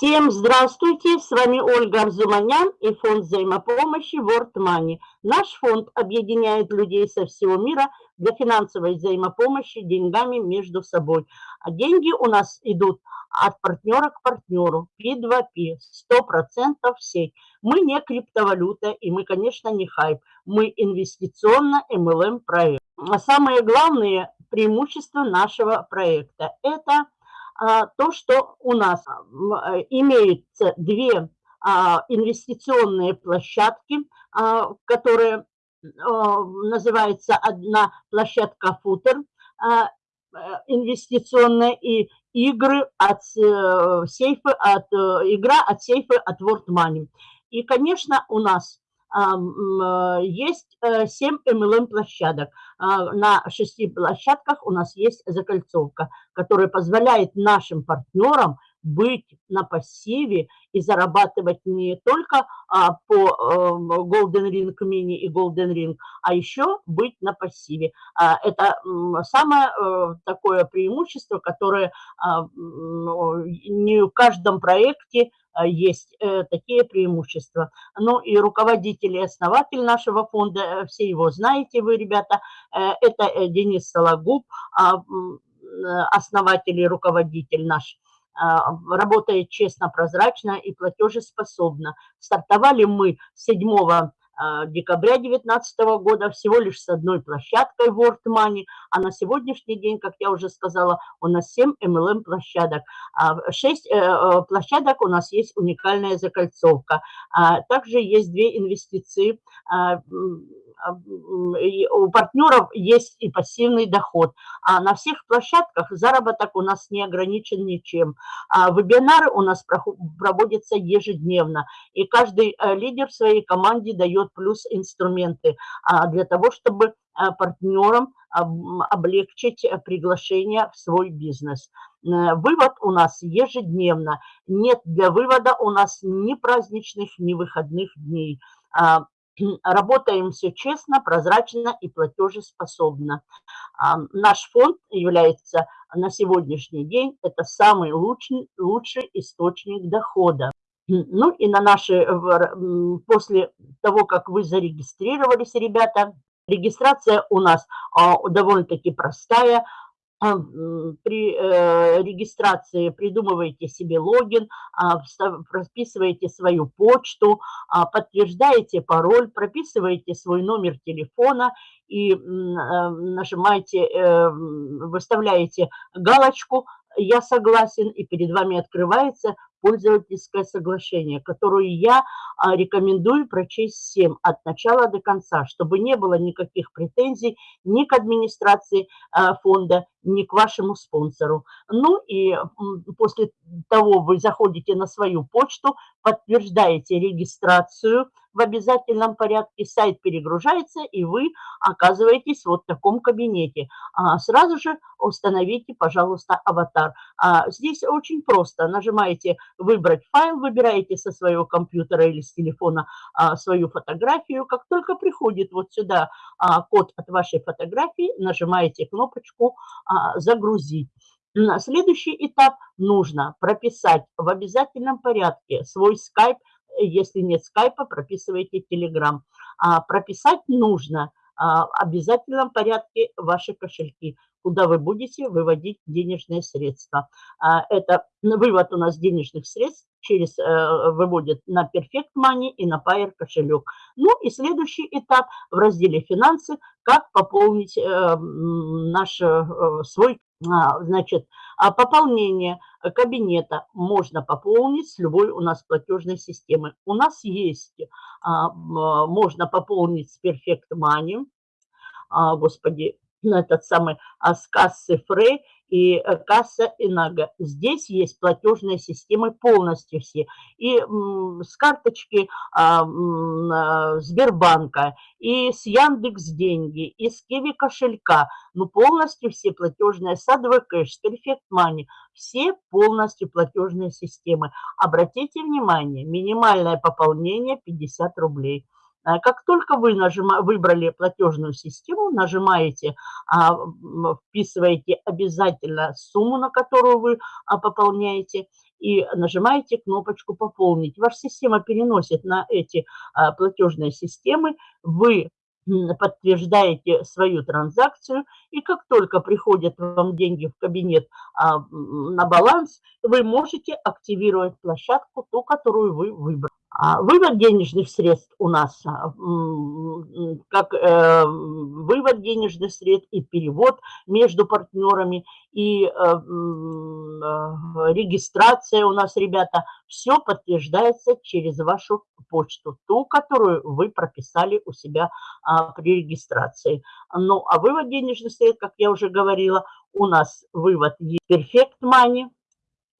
Всем здравствуйте, с вами Ольга Арзуманян и фонд взаимопомощи World Money. Наш фонд объединяет людей со всего мира для финансовой взаимопомощи деньгами между собой. А деньги у нас идут от партнера к партнеру, P2P, 100% сеть. Мы не криптовалюта и мы, конечно, не хайп. Мы инвестиционно-MLM проект. А самые главные преимущества нашего проекта – это – а, то, что у нас э, имеются две а, инвестиционные площадки, а, которые называется одна площадка футер э, инвестиционная и игры от э, сейфа, от игра от сейфа от World Money. И, конечно, у нас Э, есть 7 э, MLM-площадок. А, на шести площадках у нас есть закольцовка, которая позволяет нашим партнерам быть на пассиве и зарабатывать не только а, по эм, Golden Ring Mini и Golden Ring, а еще быть на пассиве. А, это самое э, такое преимущество, которое не в каждом проекте Э, есть э, такие преимущества. Ну и руководитель и основатель нашего фонда, э, все его знаете вы, ребята, это Денис Сологуб, а, основатель и руководитель наш работает честно, прозрачно и платежеспособно. Стартовали мы 7 а, декабря 2019 года всего лишь с одной площадкой World Money, а на сегодняшний день, как я уже сказала, у нас 7 MLM площадок. 6 а, э, э, площадок у нас есть уникальная закольцовка. А, также есть две инвестиции у партнеров есть и пассивный доход. А на всех площадках заработок у нас не ограничен ничем. А вебинары у нас проводятся ежедневно. И каждый э, лидер в своей команде дает плюс инструменты а, для того, чтобы э, партнерам облегчить э, приглашение в свой бизнес. Вывод у нас ежедневно. Нет для вывода у нас ни праздничных, ни выходных дней. Работаем все честно, прозрачно и платежеспособно. А, наш фонд является на сегодняшний день это самый лучший, лучший источник дохода. Ну и на наши, после того, как вы зарегистрировались, ребята, регистрация у нас а, довольно-таки простая. А, при э, регистрации придумываете себе логин, а, прописываете свою почту, а, подтверждаете пароль, прописываете свой номер телефона и нажимаете, э, выставляете галочку «Я согласен» и перед вами открывается пользовательское соглашение, которое я а, рекомендую прочесть всем от начала до конца, чтобы не было никаких претензий ни к администрации а, фонда, ни к вашему спонсору. Ну и после того вы заходите на свою почту, подтверждаете регистрацию в обязательном порядке, сайт перегружается, и вы оказываетесь вот в таком кабинете. А сразу же установите, пожалуйста, аватар. А здесь очень просто. Нажимаете «Выбрать файл», выбираете со своего компьютера или с телефона а, свою фотографию. Как только приходит вот сюда а, код от вашей фотографии, нажимаете кнопочку а, «Загрузить». Следующий этап нужно прописать в обязательном порядке свой скайп. Если нет скайпа, прописывайте телеграм. Прописать нужно в обязательном порядке ваши кошельки куда вы будете выводить денежные средства. А, это вывод у нас денежных средств через э, выводит на Perfect Money и на Payer кошелек. Ну и следующий этап в разделе «Финансы» – как пополнить э, наш э, свой, а, значит, а пополнение кабинета можно пополнить с любой у нас платежной системы. У нас есть, можно пополнить с Perfect Money, господи, этот самый а, с кассы Фрей и э, касса Инага. Здесь есть платежные системы полностью все. И с карточки а, а, Сбербанка, и с Яндекс Деньги, и с Киви кошелька. Ну, полностью все платежные садовый кэш, Perfect Money. Все полностью платежные системы. Обратите внимание, минимальное пополнение 50 рублей. А как только вы нажима, выбрали платежную систему, нажимаете, а, вписываете обязательно сумму, на которую вы а, пополняете, и нажимаете кнопочку «Пополнить». Ваша система переносит на эти платежные системы. Вы подтверждаете свою транзакцию, и как только приходят вам деньги в кабинет на баланс, вы можете активировать площадку, ту, которую вы выбрали. А вывод денежных средств у нас, а, как э, вывод денежных средств и перевод между партнерами, и э, э, регистрация у нас, ребята, все подтверждается через вашу почту, ту, которую вы прописали у себя а, при регистрации. Ну, а вывод денежных средств, как я уже говорила, у нас вывод есть Perfect Money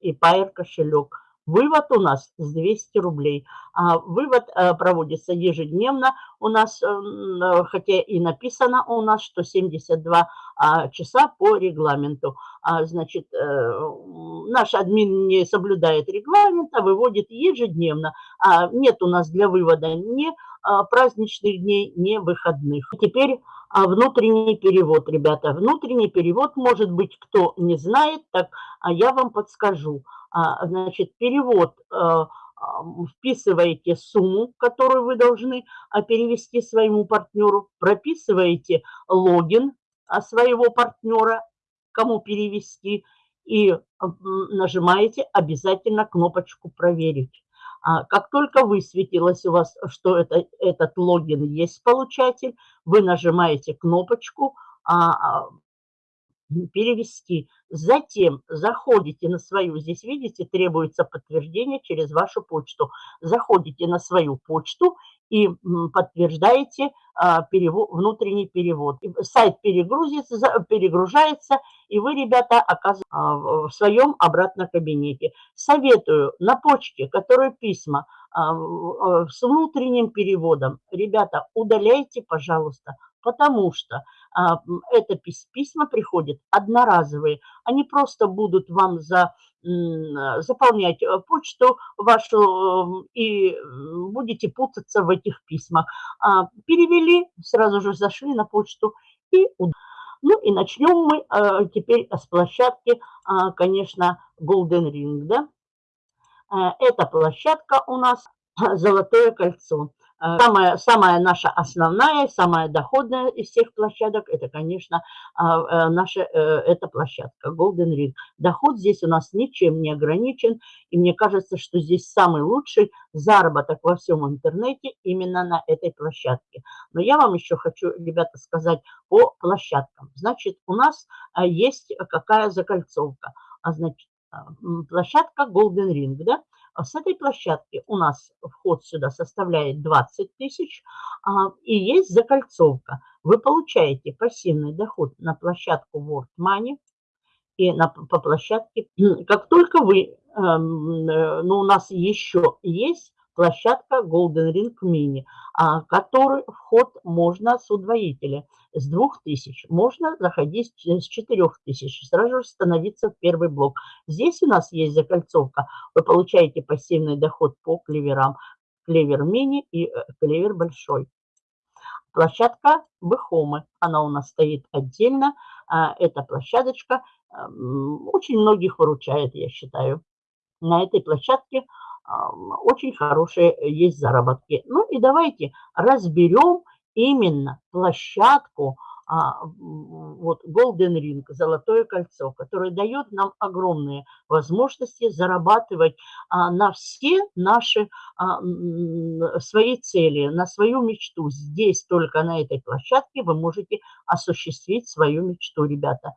и Pair кошелек. Вывод у нас с 200 рублей. А вывод э, проводится ежедневно. У нас, э, э, хотя и написано у нас, что 72 а, часа по регламенту. А, значит, наш админ не соблюдает регламент, а выводит ежедневно. Нет у нас для вывода ни праздничных дней, ни выходных. Теперь внутренний перевод, ребята. Внутренний перевод, может быть, кто не знает, так я вам подскажу. А, значит, перевод, э, вписываете сумму, которую вы должны а, перевести своему партнеру, прописываете логин а, своего партнера, кому перевести, и нажимаете обязательно кнопочку «Проверить». Как только высветилось у вас, что это, этот логин есть получатель, вы нажимаете кнопочку перевести. Затем заходите на свою, здесь видите, требуется подтверждение через вашу почту. Заходите на свою почту и подтверждаете а, перевод, внутренний перевод. Сайт перегрузится, перегружается, и вы, ребята, оказываетесь а, в своем обратном кабинете. Советую на почте, которые письма а, с внутренним переводом, ребята, удаляйте, пожалуйста, потому что а, это письма приходят одноразовые. Они просто будут вам за, заполнять э, почту вашу и будете путаться в этих письмах. А, перевели, сразу же зашли на почту и ну и начнем мы а, теперь с площадки, конечно, Golden Ring. Да? Э, эта площадка у нас «Золотое кольцо». Э, самая, самая наша основная, самая доходная из всех площадок, это, конечно, а, э, наша э, эта площадка Golden Ring. Доход здесь у нас ничем не ограничен, и мне кажется, что здесь самый лучший заработок во всем интернете именно на этой площадке. Но я вам еще хочу, ребята, сказать по площадкам. Значит, у нас есть какая закольцовка? А значит, площадка Golden Ring, да? А с этой площадки у нас вход сюда составляет 20 тысяч, а, и есть закольцовка. Вы получаете пассивный доход на площадку World Money и на, по площадке. Как только вы, эм, э, ну у нас еще есть площадка Golden Ring Mini, а, который вход можно с удвоителя с 2000, можно заходить с 4000, сразу же становиться в первый блок. Здесь у нас есть закольцовка, вы получаете пассивный доход по клеверам, клевер мини и э, клевер большой. Площадка Бэхомы, она у нас стоит отдельно, а, эта площадочка очень многих выручает, я считаю. На этой площадке очень хорошие есть заработки. Ну и давайте разберем именно площадку, а, вот Golden Ring, золотое кольцо, которое дает нам огромные возможности зарабатывать а, на все наши а, свои цели, на свою мечту. Здесь только на этой площадке вы можете осуществить свою мечту, ребята.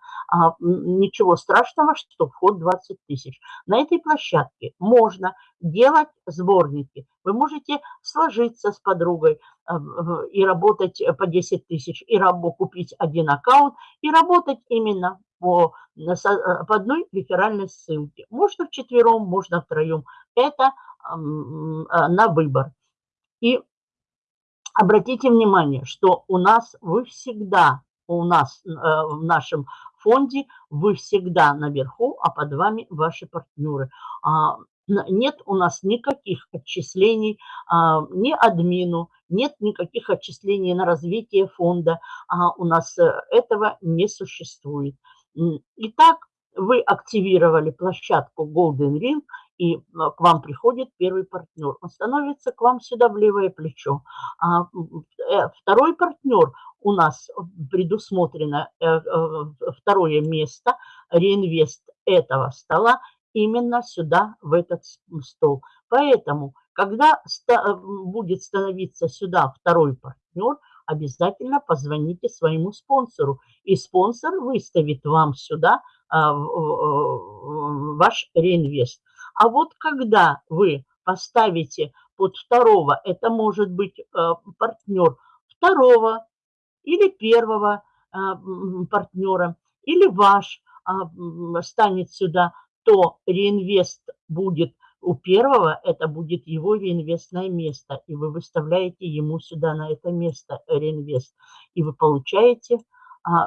Ничего страшного, что вход 20 тысяч. На этой площадке можно делать сборники. Вы можете сложиться с подругой, и работать по 10 тысяч, и купить один аккаунт, и работать именно по, по одной реферальной ссылке. Можно вчетвером, можно втроем. Это на выбор. И обратите внимание, что у нас вы всегда, у нас в нашем фонде вы всегда наверху, а под вами ваши партнеры. А, нет у нас никаких отчислений а, ни админу, нет никаких отчислений на развитие фонда. А у нас э, этого не существует. Итак, вы активировали площадку Golden Ring, и к вам приходит первый партнер. Он становится к вам сюда в левое плечо. А э, второй партнер у нас предусмотрено э, второе место, реинвест этого стола именно сюда, в этот стол. Поэтому, когда будет становиться сюда второй партнер, обязательно позвоните своему спонсору. И спонсор выставит вам сюда а, ваш реинвест. А вот когда вы поставите под второго, это может быть а, партнер второго или первого а, партнера, или ваш станет сюда то реинвест будет у первого, это будет его реинвестное место, и вы выставляете ему сюда на это место реинвест, и вы получаете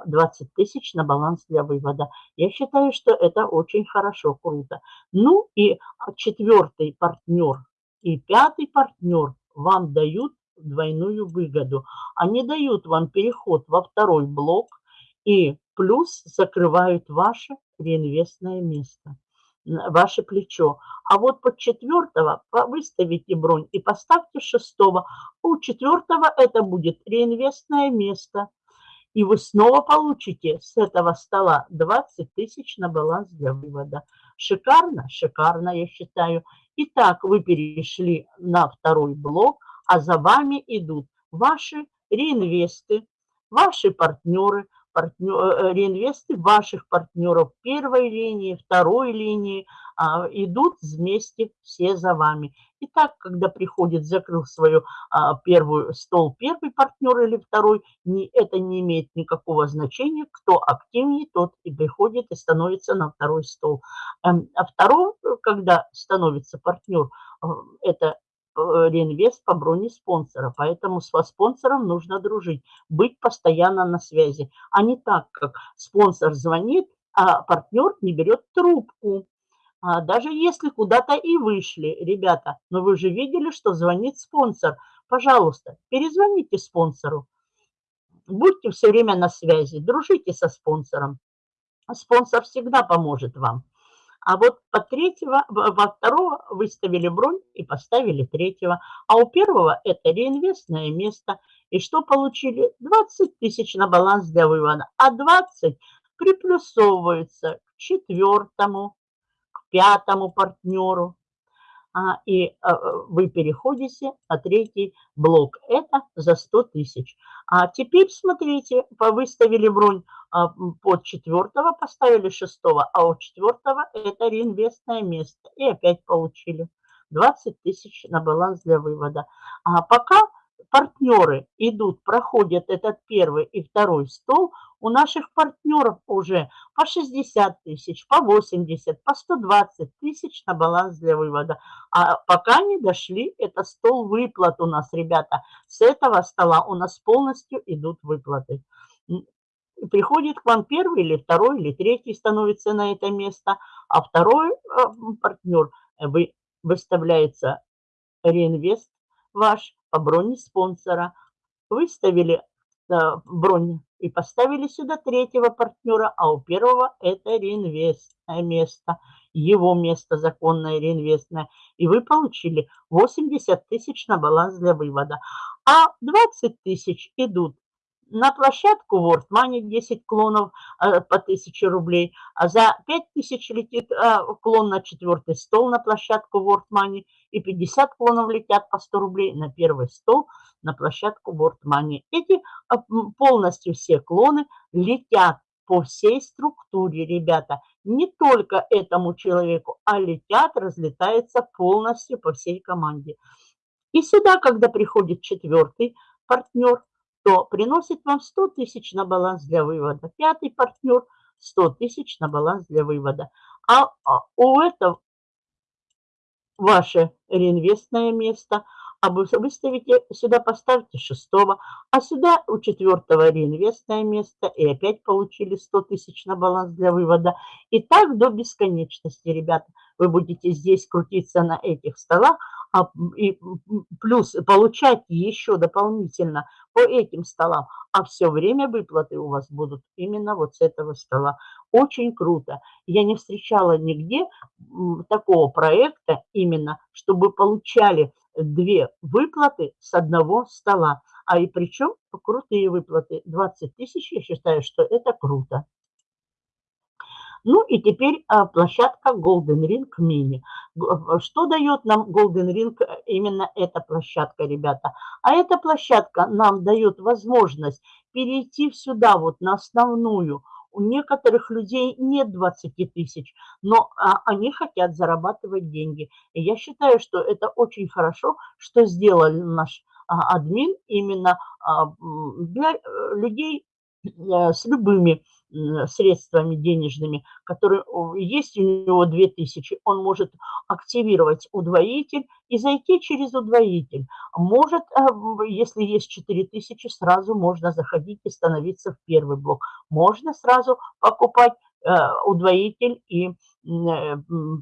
20 а, тысяч на баланс для вывода. Я считаю, что это очень хорошо, круто. Ну и четвертый партнер и пятый партнер вам дают двойную выгоду. Они дают вам переход во второй блок и плюс закрывают ваше реинвестное место ваше плечо. А вот под четвертого выставите бронь и поставьте шестого. У четвертого это будет реинвестное место. И вы снова получите с этого стола 20 тысяч на баланс для вывода. Шикарно? Шикарно, я считаю. Итак, вы перешли на второй блок, а за вами идут ваши реинвесты, ваши партнеры, партнер, э, реинвесты ваших партнеров первой линии, второй линии а, идут вместе все за вами. И так, когда приходит, закрыл свою а, первую стол первый партнер или второй, не, это не имеет никакого значения. Кто активнее, тот и приходит и становится на второй стол. Эм, а втором, когда становится партнер, э, это Э, реинвест по броне спонсора. Поэтому с спонсором нужно дружить, быть постоянно на связи, а не так, как спонсор звонит, а партнер не берет трубку. А даже если куда-то и вышли, ребята, но вы же видели, что звонит спонсор. Пожалуйста, перезвоните спонсору. Будьте все время на связи, дружите со спонсором. Спонсор всегда поможет вам. А вот по третьего, во второго выставили бронь и поставили третьего. А у первого это реинвестное место. И что получили? 20 тысяч на баланс для вывода. А 20 приплюсовываются к четвертому, к пятому партнеру. А, и а, вы переходите на третий блок. Это за 100 тысяч. А теперь смотрите, выставили бронь а, под четвертого, поставили шестого, а у четвертого это реинвестное место. И опять получили 20 тысяч на баланс для вывода. А пока партнеры идут, проходят этот первый и второй стол, у наших партнеров уже по 60 тысяч, по 80, по 120 тысяч на баланс для вывода. А пока не дошли, это стол выплат у нас, ребята. С этого стола у нас полностью идут выплаты. Приходит к вам первый или второй или третий становится на это место, а второй э, партнер вы, выставляется реинвест ваш по броне спонсора. Выставили э, бронь и поставили сюда третьего партнера, а у первого это реинвестное место, его место законное реинвестное. И вы получили 80 тысяч на баланс для вывода. А 20 тысяч идут на площадку World Money 10 клонов э, по 1000 рублей, а за 5000 летит э, клон на четвертый стол на площадку World Money и 50 клонов летят по 100 рублей на первый стол на площадку World Money. Эти э, полностью все клоны летят по всей структуре, ребята. Не только этому человеку, а летят, разлетаются полностью по всей команде. И сюда, когда приходит четвертый партнер, то приносит вам 100 тысяч на баланс для вывода. Пятый партнер 100 тысяч на баланс для вывода. А, а у этого ваше реинвестное место, а вы выставите, сюда поставьте шестого, а сюда у четвертого реинвестное место, и опять получили 100 тысяч на баланс для вывода. И так до бесконечности, ребята. Вы будете здесь крутиться на этих столах, а, и плюс получать еще дополнительно по этим столам, а все время выплаты у вас будут именно вот с этого стола. Очень круто. Я не встречала нигде такого проекта именно, чтобы получали две выплаты с одного стола. А и причем крутые выплаты. 20 тысяч, я считаю, что это круто. Ну и теперь а, площадка Golden Ring Mini. Что дает нам Golden Ring э, именно эта площадка, ребята? А эта площадка нам дает возможность перейти сюда вот на основную. У некоторых людей нет 20 тысяч, но а, они хотят зарабатывать деньги. И я считаю, что это очень хорошо, что сделал наш а, админ именно для э, людей э, с любыми средствами денежными, которые есть у него 2000, он может активировать удвоитель и зайти через удвоитель. Может, э, если есть 4000, сразу можно заходить и становиться в первый блок. Можно сразу покупать э, удвоитель и Э,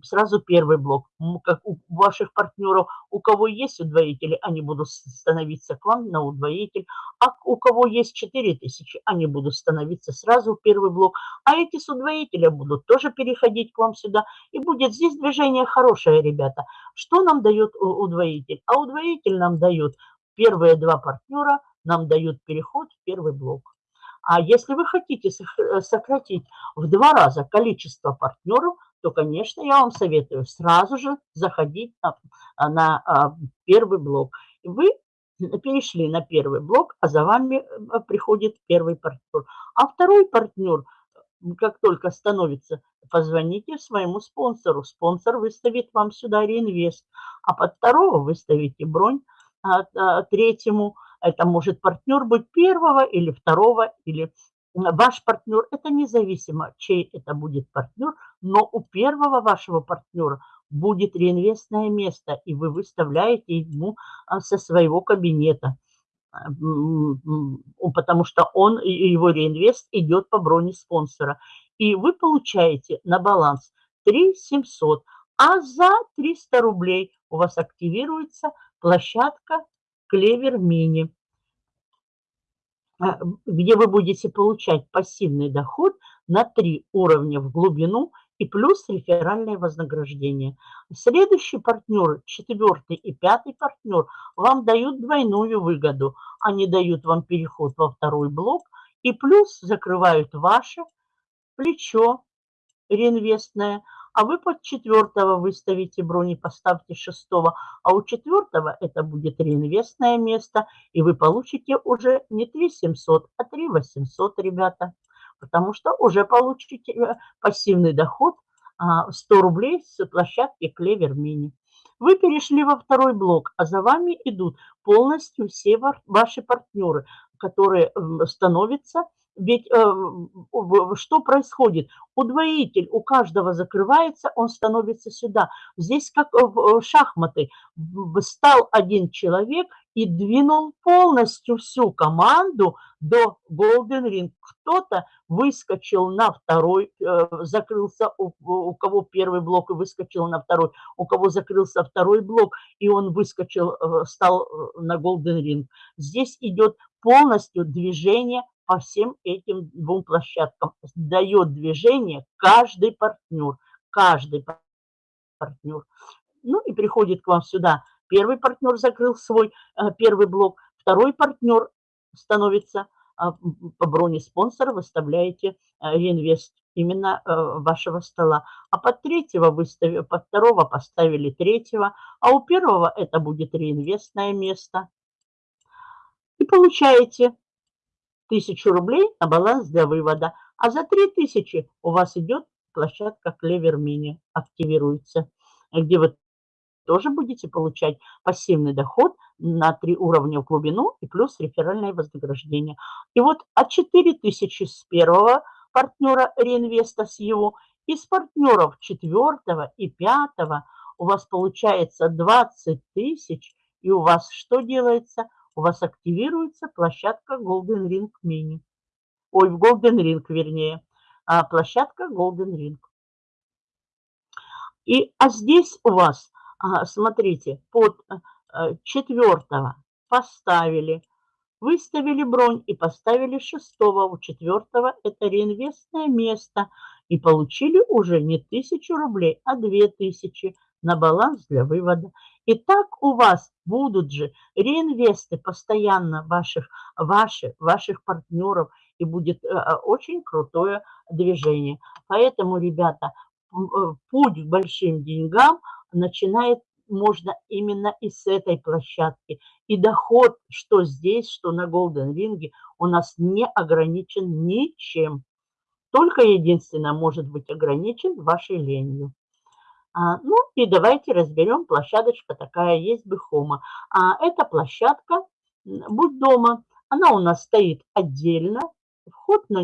сразу первый блок. Как у ваших партнеров, у кого есть удвоители, они будут становиться к вам на удвоитель, а у кого есть 4000, они будут становиться сразу первый блок, а эти с удвоителя будут тоже переходить к вам сюда, и будет здесь движение хорошее, ребята. Что нам дает удвоитель? А удвоитель нам дает первые два партнера, нам дают переход в первый блок. А если вы хотите э, сократить в два раза количество партнеров, то, конечно, я вам советую сразу же заходить на, на а, первый блок. Вы перешли на первый блок, а за вами э, приходит первый партнер. А второй партнер, как только становится, позвоните своему спонсору. Спонсор выставит вам сюда реинвест, а под второго выставите бронь а, а, третьему. Это может партнер быть первого или второго, или ваш партнер, это независимо, чей это будет партнер, но у первого вашего партнера будет реинвестное место, и вы выставляете ему а, со своего кабинета, а, потому что он, его реинвест идет по броне спонсора. И вы получаете на баланс 3 700, а за 300 рублей у вас активируется площадка Клевер Мини. А, где вы будете получать пассивный доход на три уровня в глубину и плюс реферальное вознаграждение. Следующий партнер, четвертый и пятый партнер, вам дают двойную выгоду. Они дают вам переход во второй блок и плюс закрывают ваше плечо реинвестное, а вы под четвертого выставите бронь и поставьте шестого, а у четвертого это будет реинвестное место, и вы получите уже не 3 700, а 3 800, ребята, потому что уже получите э, пассивный доход 100 а, рублей с площадки Клевер Мини. Вы перешли во второй блок, а за вами идут полностью все ваши партнеры, которые становятся ведь э, что происходит? Удвоитель у каждого закрывается, он становится сюда. Здесь как в шахматы. Стал один человек и двинул полностью всю команду до Golden Ring. Кто-то выскочил на второй, э, закрылся, у, у кого первый блок и выскочил на второй, у кого закрылся второй блок, и он выскочил, э, стал на Golden Ring. Здесь идет полностью движение по всем этим двум площадкам. Дает движение каждый партнер, каждый партнер. Ну и приходит к вам сюда. Первый партнер закрыл свой э, первый блок, второй партнер становится а, по броне спонсора, выставляете э, реинвест именно э, вашего стола. А под третьего выставили, под второго поставили третьего, а у первого это будет реинвестное место. И получаете тысячу рублей на баланс для вывода, а за 3000 у вас идет площадка Клевер Мини, активируется, где вы тоже будете получать пассивный доход на три уровня в глубину и плюс реферальное вознаграждение. И вот от 4000 с первого партнера реинвеста с его, из партнеров четвертого и пятого у вас получается 20 тысяч, и у вас что делается? У вас активируется площадка Golden Ring Mini. Ой, в Golden Ring, вернее. А, площадка Golden Ring. И, а здесь у вас, а, смотрите, под а, четвертого поставили, выставили бронь и поставили шестого. У четвертого это реинвестное место. И получили уже не тысячу рублей, а две тысячи на баланс для вывода. И так у вас будут же реинвесты постоянно ваших, ваши, ваших партнеров, и будет э, э, очень крутое движение. Поэтому, ребята, э, путь к большим деньгам начинает можно именно и с этой площадки. И доход, что здесь, что на Golden Ring, у нас не ограничен ничем. Только единственное может быть ограничен вашей ленью. А, ну и давайте разберем, площадочка такая есть Бехома. А, эта площадка «Будь дома», она у нас стоит отдельно, вход на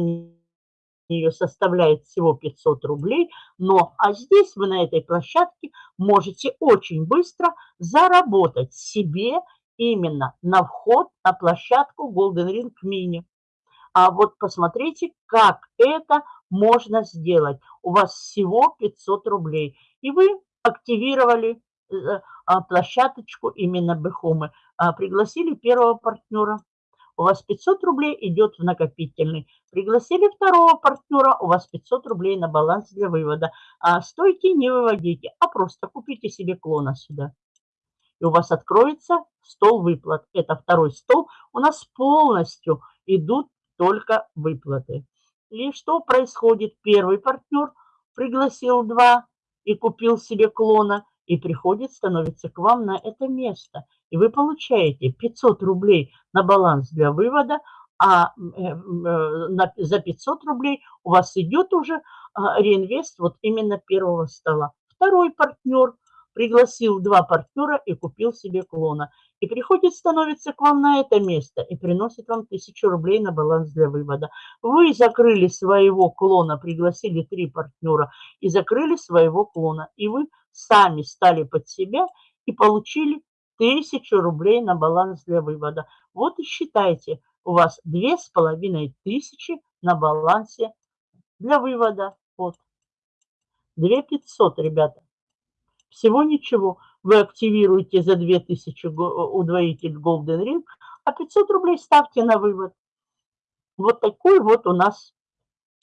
нее составляет всего 500 рублей, но а здесь вы на этой площадке можете очень быстро заработать себе именно на вход на площадку Golden Ring Mini. А вот посмотрите, как это можно сделать. У вас всего 500 рублей. И вы активировали э, а, площадочку именно Бехомы. А, пригласили первого партнера. У вас 500 рублей идет в накопительный. Пригласили второго партнера, у вас 500 рублей на баланс для вывода. А стойте, не выводите, а просто купите себе клона сюда. И у вас откроется стол выплат. Это второй стол. У нас полностью идут только выплаты. И что происходит? Первый партнер пригласил два и купил себе клона, и приходит, становится к вам на это место. И вы получаете 500 рублей на баланс для вывода, а э, э, за 500 рублей у вас идет уже а, реинвест вот именно первого стола. Второй партнер пригласил два партнера и купил себе клона. И приходит, становится к вам на это место и приносит вам тысячу рублей на баланс для вывода. Вы закрыли своего клона, пригласили три партнера и закрыли своего клона. И вы сами стали под себя и получили тысячу рублей на баланс для вывода. Вот и считайте, у вас две с половиной тысячи на балансе для вывода. Вот. Две пятьсот, ребята. Всего ничего. Вы активируете за 2000 удвоитель Golden Ring, а 500 рублей ставьте на вывод. Вот такой вот у нас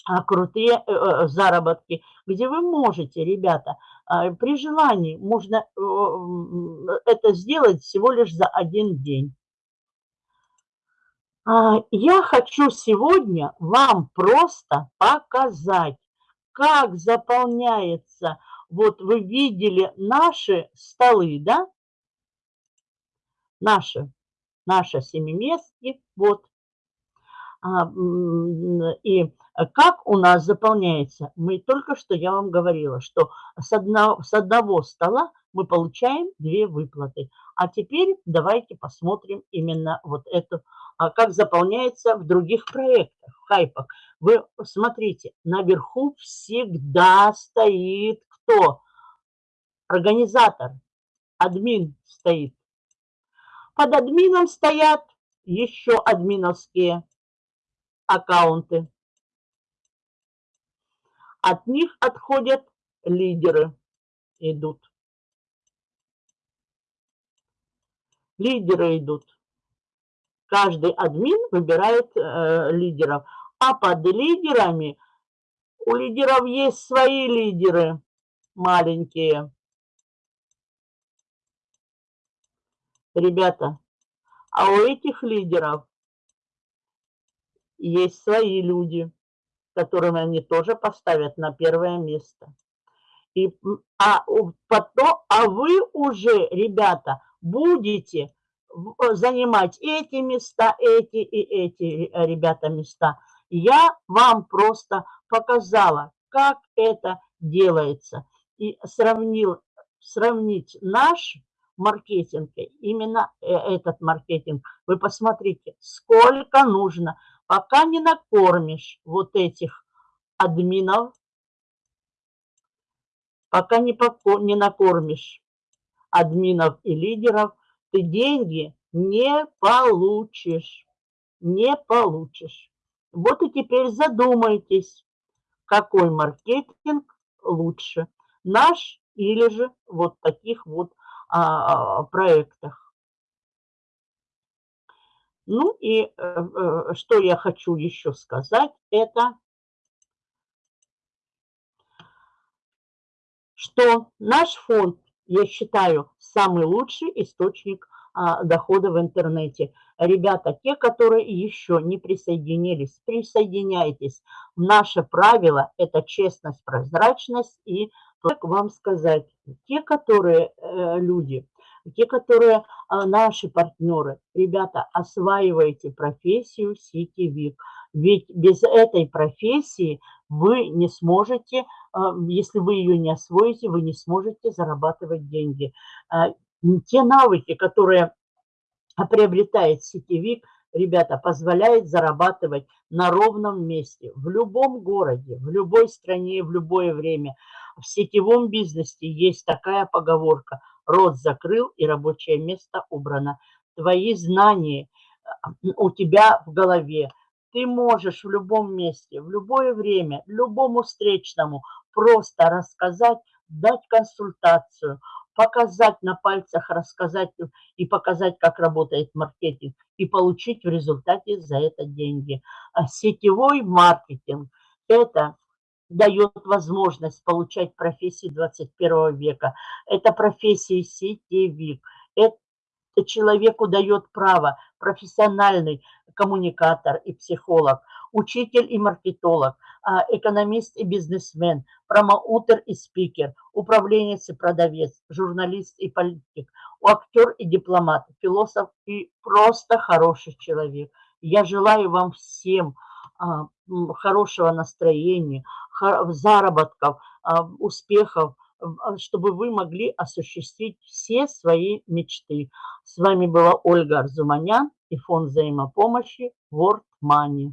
а, крутые э, э, заработки, где вы можете, ребята, а, при желании можно э, это сделать всего лишь за один день. А, я хочу сегодня вам просто показать, как заполняется вот вы видели наши столы, да? Наши, наши семиместки, вот. А, и как у нас заполняется? Мы только что, я вам говорила, что с одного, с одного стола мы получаем две выплаты. А теперь давайте посмотрим именно вот эту, а как заполняется в других проектах, в хайпах. Вы смотрите, наверху всегда стоит кто? Организатор, админ стоит. Под админом стоят еще админовские аккаунты. От них отходят лидеры, идут. Лидеры идут. Каждый админ выбирает э, лидеров. А под лидерами у лидеров есть свои лидеры маленькие. Ребята, а у этих лидеров есть свои люди, которым они тоже поставят на первое место. И, а, потом, а вы уже, ребята, будете занимать эти места, эти и эти, э, ребята, места. Я вам просто показала, как это делается и сравнил сравнить наш маркетинг, именно э, этот маркетинг, вы посмотрите, сколько нужно, пока не накормишь вот этих админов, пока не, не накормишь админов и лидеров, ты деньги не получишь, не получишь. Вот и теперь задумайтесь, какой маркетинг лучше, наш или же вот таких вот а, а, проектах. Ну и э, э, что я хочу еще сказать, это что наш фонд, я считаю, самый лучший источник а, дохода в интернете. Ребята, те, которые еще не присоединились, присоединяйтесь. Наше правило – это честность, прозрачность и, как вам сказать, те, которые э, люди, те, которые а, наши партнеры, ребята, осваивайте профессию сетевик. Ведь без этой профессии вы не сможете, а, если вы ее не освоите, вы не сможете зарабатывать деньги те навыки, которые приобретает сетевик, ребята, позволяет зарабатывать на ровном месте, в любом городе, в любой стране, в любое время. В сетевом бизнесе есть такая поговорка «рот закрыл и рабочее место убрано». Твои знания э, у тебя в голове. Ты можешь в любом месте, в любое время, любому встречному просто рассказать, дать консультацию – показать на пальцах, рассказать и показать, как работает маркетинг, и получить в результате за это деньги. А сетевой маркетинг – это дает возможность получать профессию 21 века. Это профессия сетевик. Это человеку дает право профессиональный коммуникатор и психолог, учитель и маркетолог, а, экономист и бизнесмен, промоутер и спикер, управленец и продавец, журналист и политик, актер и дипломат, философ и просто хороший человек. Я желаю вам всем а, хорошего настроения, заработков, а, успехов, чтобы вы могли осуществить все свои мечты. С вами была Ольга Арзуманян и фонд взаимопомощи World Money.